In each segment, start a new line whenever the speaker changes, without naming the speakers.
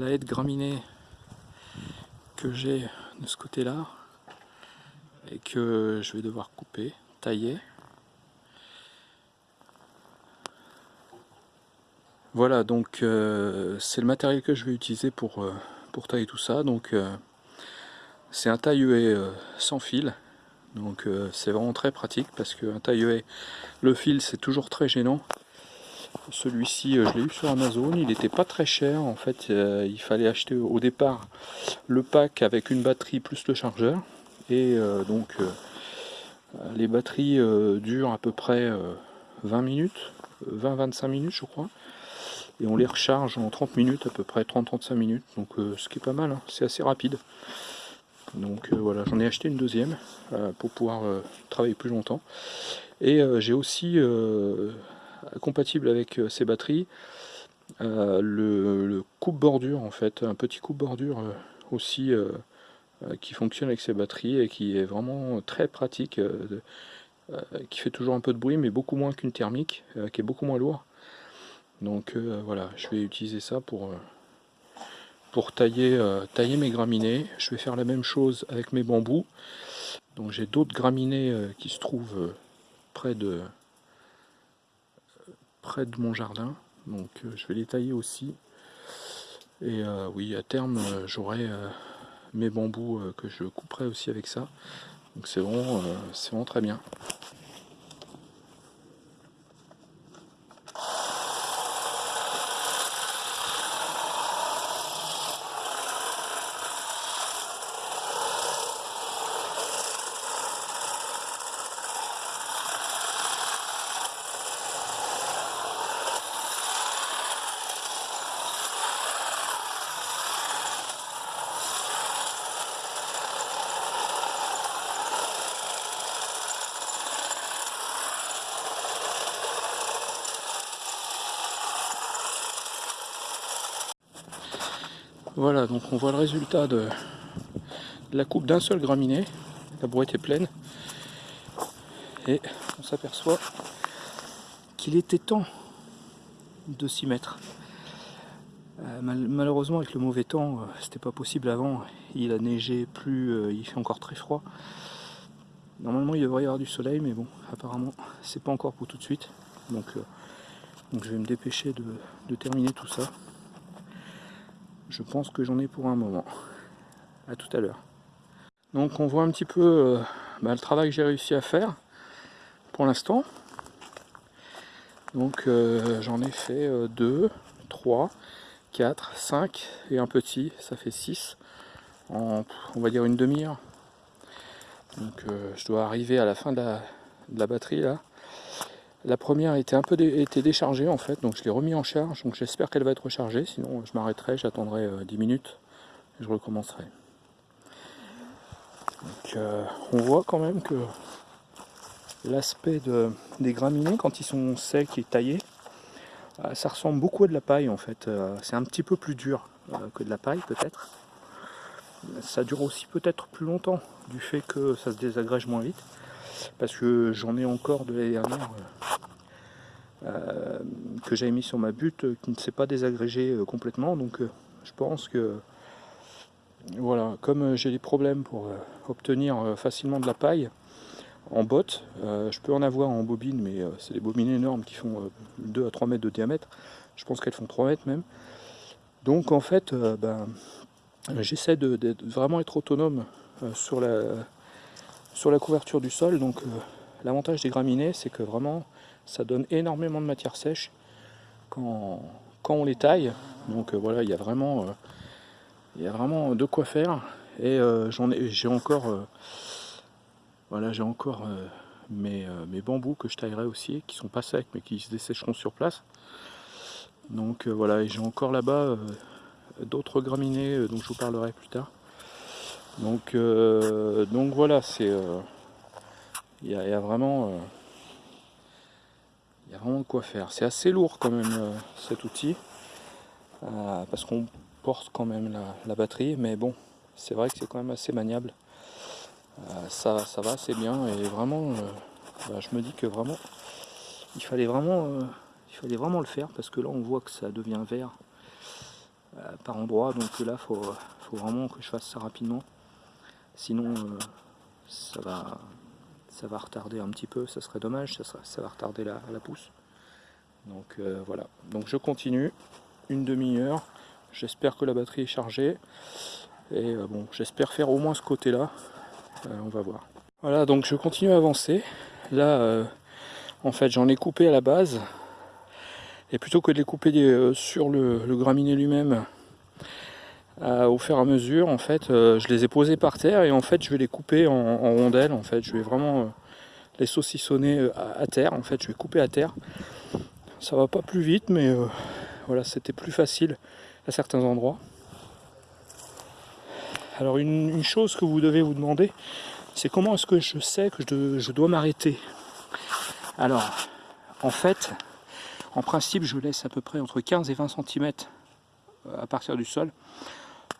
euh, la haie de graminée que j'ai de ce côté là et que je vais devoir couper, tailler. Voilà donc euh, c'est le matériel que je vais utiliser pour, euh, pour tailler tout ça. Donc c'est un taille sans fil. Donc c'est vraiment très pratique parce qu'un taille le fil c'est toujours très gênant celui-ci, euh, je l'ai eu sur Amazon, il n'était pas très cher. En fait, euh, il fallait acheter au départ le pack avec une batterie plus le chargeur. Et euh, donc, les batteries durent à peu près 20 minutes, 20-25 minutes, je crois. Et on les recharge en 30 minutes, à peu près 30-35 minutes. Donc, ce qui est pas mal, hein. c'est assez rapide. Donc voilà, j'en ai acheté une deuxième pour pouvoir travailler plus longtemps. Et j'ai aussi compatible avec euh, ces batteries. Euh, le, coupe-bordure en fait, un petit coupe-bordure euh, aussi qui fonctionne avec ces batteries et qui est vraiment très pratique, qui fait toujours un peu de bruit mais beaucoup moins qu'une thermique, qui est beaucoup moins lourd. Donc voilà, je vais utiliser ça pour, pour tailler, tailler mes graminées. Je vais faire la même chose avec mes bambous. Donc j'ai d'autres graminées qui se trouvent près de, près de mon jardin. Donc euh, je vais les tailler aussi. Et euh, oui, à terme, euh, j'aurai mes bambous que je couperai aussi avec ça. Donc c'est vraiment, c'est vraiment très bien. Voilà, donc on voit le résultat de la coupe d'un seul graminé. La brouette est pleine. Et on s'aperçoit qu'il était temps de s'y mettre. Euh, malheureusement avec le mauvais temps, euh, c'était pas possible avant. Il a neigé, plus, euh, il fait encore très froid. Normalement il devrait y avoir du soleil, mais bon, apparemment c'est pas encore pour tout de suite. Donc, donc je vais me dépêcher de terminer tout ça. Je pense que j'en ai pour un moment. À tout à l'heure. Donc on voit un petit peu euh, bah, le travail que j'ai réussi à faire pour l'instant. Donc euh, j'en ai fait 2, 3, 4, 5 et un petit, ça fait 6 en on va dire une demi-heure. Donc euh, je dois arriver à la fin de la batterie là. La première était un peu été déchargée en fait, donc je l'ai remis en charge, donc j'espère qu'elle va être rechargée, sinon je m'arrêterai, j'attendrai 10 euh, minutes et je recommencerai. Euh, on voit quand même que l'aspect de, des graminées quand ils sont secs et taillés, euh, ça ressemble beaucoup à de la paille en fait, c'est un petit peu plus dur que de la paille peut-être. Ça dure aussi peut-être plus longtemps du fait que ça se désagrège moins vite parce que j'en ai encore de l'année dernière euh, euh, que j'avais mis sur ma butte euh, qui ne s'est pas désagrégé complètement. Donc je pense que voilà comme j'ai des problèmes pour obtenir facilement de la paille en botte je peux en avoir en bobine mais c'est des bobines énormes qui font 2 à 3 mètres de diamètre. Je pense qu'elles font 3 mètres même. Donc en fait ben, j'essaie de, de, vraiment être autonome sur la, sur la couverture du sol. Donc euh, l'avantage des graminées, c'est que vraiment ça donne énormément de matière sèche quand, quand on les taille. Donc euh, voilà, il y a vraiment euh, il y a vraiment de quoi faire. Et j'en ai j'ai encore voilà j'ai encore mes, mes, bambous que je taillerai aussi, qui sont pas secs mais qui se dessécheront sur place. Donc voilà, et j'ai encore là-bas d'autres graminées dont je vous parlerai plus tard. Donc, euh, donc voilà, c'est euh, il y, a vraiment euh, il y a vraiment de quoi faire. C'est assez lourd quand même cet outil parce qu'on porte quand même la, batterie, mais bon, c'est vrai que c'est quand même assez maniable. ça, ça va assez bien et vraiment, bah, je me dis que vraiment, il fallait vraiment, il fallait vraiment le faire parce que là on voit que ça devient vert par endroit. Donc là, faut, faut, vraiment que je fasse ça rapidement. Sinon, ça, va, ça retarder un petit peu. Ça serait dommage, ça, va retarder la, la pousse. Donc voilà. Donc je continue une demi-heure. J'espère que la batterie est chargée. Et bon, j'espère faire au moins ce côté-là. on va voir. Voilà, donc je continue à avancer. Là, en fait, j'en ai coupé à la base. Et plutôt que de les couper euh, sur le, graminé lui-même, euh, au fur et à mesure, en fait, euh, je les ai posés par terre et en fait, je vais les couper en, rondelles. En fait, je vais vraiment les saucissonner à, terre. En fait, je vais couper à terre. Ça va pas plus vite, mais voilà, c'était plus facile à certains endroits. Alors, une, chose que vous devez vous demander, c'est comment est-ce que je sais que je dois m'arrêter? Alors, en fait, en principe, je laisse à peu près entre 15 et 20 cm euh, à partir du sol.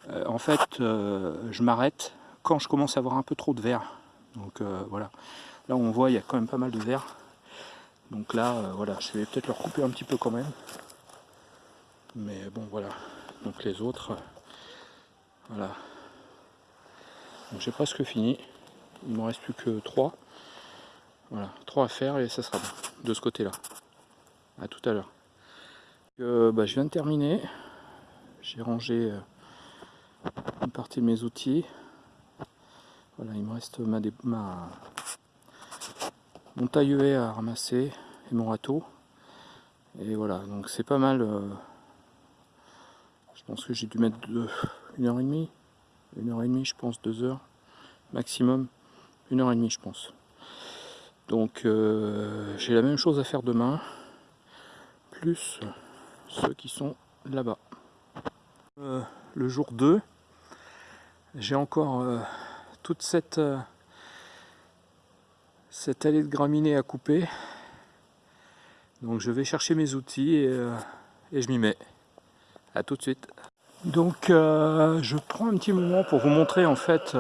Euh, en fait, euh, je m'arrête quand je commence à avoir un peu trop de verre. Donc voilà, là on voit il y a quand même pas mal de verre. Donc là, voilà, je vais peut-être leur couper un petit peu quand même. Mais bon, voilà. Donc les autres, voilà. Donc j'ai presque fini. Il ne me reste plus que 3. Voilà, trois à faire et ça sera bon de ce côté-là. À tout à l'heure. Euh, bah, je viens de terminer. J'ai rangé euh, une partie de mes outils. Voilà, il me reste ma, ma mon taille à ramasser et mon râteau. Et voilà, donc c'est pas mal. Euh, je pense que j'ai dû mettre une heure et demie. Une heure et demie, je pense, deux heures maximum. Une heure et demie, je pense. Donc euh, j'ai la même chose à faire demain, plus ceux qui sont là-bas. Euh, le jour 2, j'ai encore euh, toute cette, cette allée de graminées à couper. Donc je vais chercher mes outils et, et je m'y mets. A tout de suite. Donc je prends un petit moment pour vous montrer en fait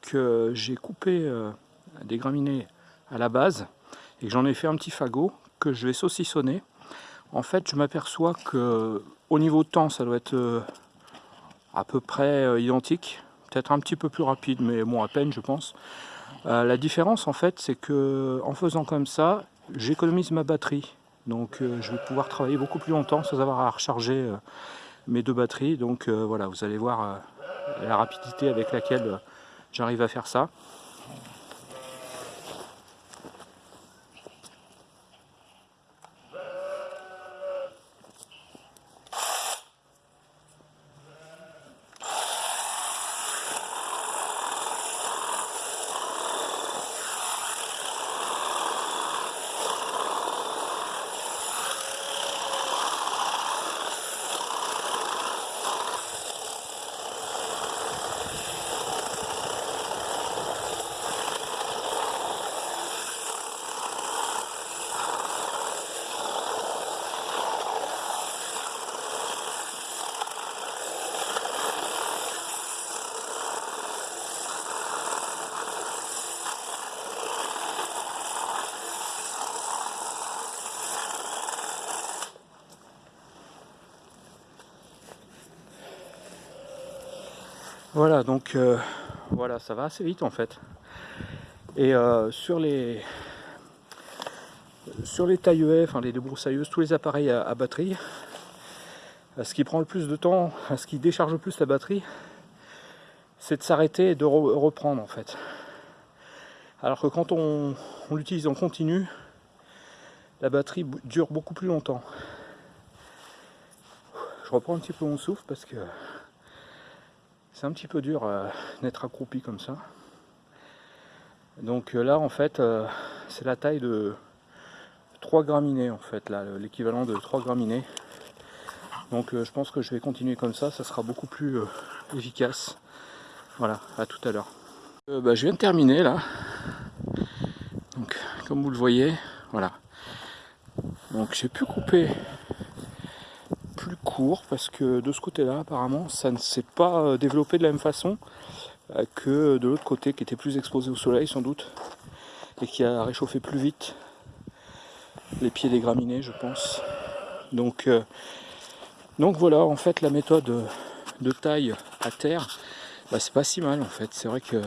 que j'ai coupé des graminées à la base et que j'en ai fait un petit fagot que je vais saucissonner. En fait, je m'aperçois que au niveau temps, ça doit être euh, à peu près euh, identique, peut-être un petit peu plus rapide, mais bon, à peine, je pense. Euh, la différence, en fait, c'est que en faisant comme ça, j'économise ma batterie. Donc, je vais pouvoir travailler beaucoup plus longtemps sans avoir à recharger mes deux batteries. Donc, voilà, vous allez voir la rapidité avec laquelle j'arrive à faire ça. Voilà, donc euh, voilà, ça va assez vite en fait. Et euh, sur les sur les tailleuets, enfin les débroussailleuses, tous les appareils à, batterie, ce qui prend le plus de temps, ce qui décharge le plus la batterie, c'est de s'arrêter et de reprendre en fait. Alors que quand on l'utilise en continu, la batterie dure beaucoup plus longtemps. Je reprends un petit peu mon souffle parce que c'est un petit peu dur euh, d'être accroupi comme ça. Donc euh, là en fait euh, c'est la taille de 3 graminées en fait là, l'équivalent de 3 graminées. Donc je pense que je vais continuer comme ça, ça sera beaucoup plus efficace. Voilà, à tout à l'heure. Bah, je viens de terminer là. Donc comme vous le voyez, voilà. Donc j'ai pu couper parce que de ce côté là apparemment ça ne s'est pas euh, développé de la même façon euh, que de l'autre côté qui était plus exposé au soleil sans doute et qui a réchauffé plus vite les pieds des graminées je pense donc euh, Donc voilà, en fait, la méthode de taille à terre, bah, c'est pas si mal en fait. C'est vrai que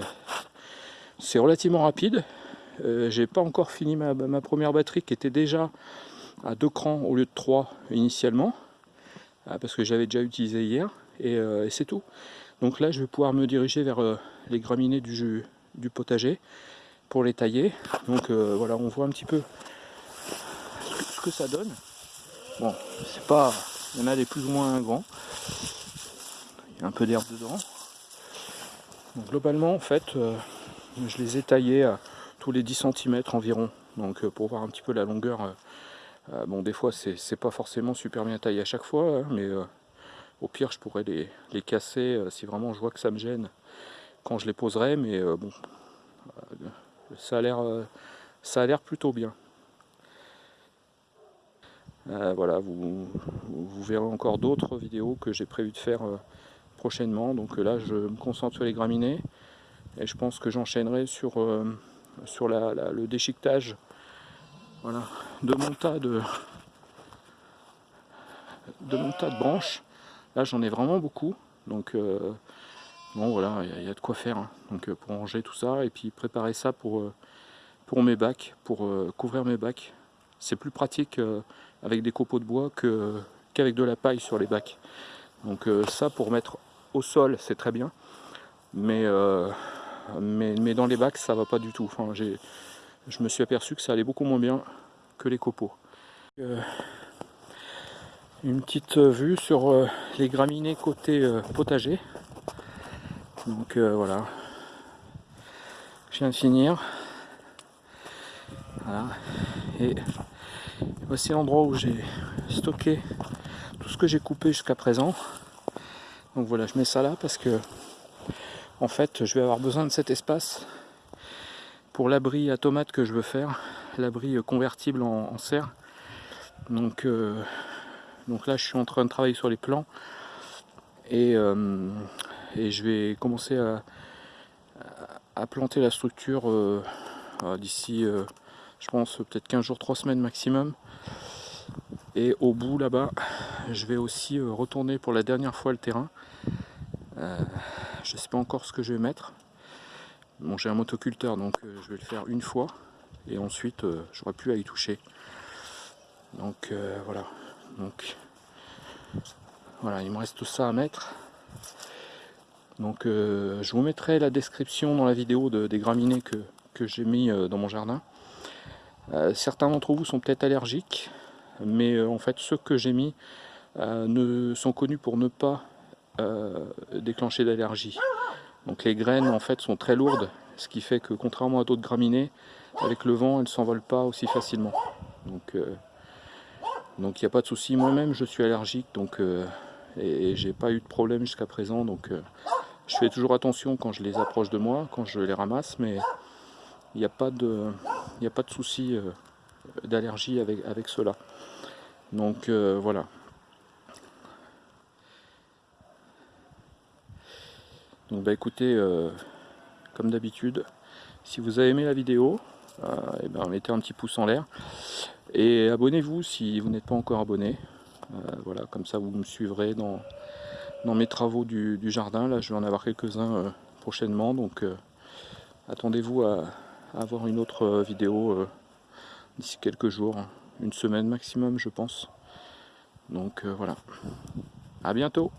c'est relativement rapide. J'ai pas encore fini ma, première batterie qui était déjà à deux crans au lieu de trois initialement, parce que j'avais déjà utilisé hier, euh, et, c'est tout. Donc là, je vais pouvoir me diriger vers euh, les graminées du, du potager pour les tailler. Donc voilà, on voit un petit peu ce que ça donne. Bon, c'est pas il y en a des plus ou moins grands. Il y a un peu d'herbe dedans. globalement, en fait, euh, je les ai taillés à tous les 10 cm environ. Donc euh, pour voir un petit peu la longueur. Euh, bon, des fois, c'est pas forcément super bien taillé à chaque fois, hein, mais au pire, je pourrais les, les casser si vraiment je vois que ça me gêne quand je les poserai. Mais bon, ça a l'air plutôt bien. Euh, voilà, vous, verrez encore d'autres vidéos que j'ai prévu de faire euh, prochainement. Donc euh, là, je me concentre sur les graminées et je pense que j'enchaînerai sur, sur le déchiquetage voilà, de mon tas de, de mon de branches. Là, j'en ai vraiment beaucoup. Donc bon, voilà, il y, a de quoi faire. Hein. Donc pour ranger tout ça et puis préparer ça pour, pour mes bacs, pour couvrir mes bacs. C'est plus pratique avec des copeaux de bois qu'avec de la paille sur les bacs. Donc euh, ça pour mettre au sol c'est très bien, euh, mais, dans les bacs ça va pas du tout. Enfin, je me suis aperçu que ça allait beaucoup moins bien que les copeaux. Euh, une petite vue sur les graminées côté potager. Donc voilà, je viens de finir. Voilà. Et Voici l'endroit où j'ai stocké tout ce que j'ai coupé jusqu'à présent. Donc voilà, je mets ça là parce que en fait, je vais avoir besoin de cet espace pour l'abri à tomates que je veux faire, l'abri convertible en, serre. Donc, euh, donc là, je suis en train de travailler sur les plans et, euh, et je vais commencer à, planter la structure euh, d'ici je pense peut-être 15 jours, 3 semaines maximum. Et au bout là-bas, je vais aussi retourner pour la dernière fois le terrain. Je ne sais pas encore ce que je vais mettre. J'ai un motoculteur, donc euh, je vais le faire une fois. Et ensuite, j'aurai plus à y toucher. Donc voilà. Donc voilà, il me reste ça à mettre. Donc je vous mettrai la description dans la vidéo des graminées que, que j'ai mis dans mon jardin. Euh, certains d'entre vous sont peut-être allergiques, mais euh, en fait ceux que j'ai mis euh, ne sont connus pour ne pas déclencher d'allergie. Donc les graines en fait sont très lourdes, ce qui fait que contrairement à d'autres graminées, avec le vent elles ne s'envolent pas aussi facilement. Donc donc il n'y a pas de souci. Moi-même je suis allergique donc et, j'ai pas eu de problème jusqu'à présent. Donc je fais toujours attention quand je les approche de moi, quand je les ramasse, mais il n'y a pas de, a pas de souci euh, d'allergie avec, avec cela. Donc euh, voilà. Donc bah écoutez, euh, comme d'habitude, si vous avez aimé la vidéo, et eh ben, mettez un petit pouce en l'air. Et abonnez-vous si vous n'êtes pas encore abonné. voilà, comme ça vous me suivrez dans, dans mes travaux du, jardin. Là je vais en avoir quelques-uns prochainement. Donc attendez-vous à, avoir une autre euh, vidéo euh, d'ici quelques jours, une semaine maximum je pense. Donc euh, voilà. À bientôt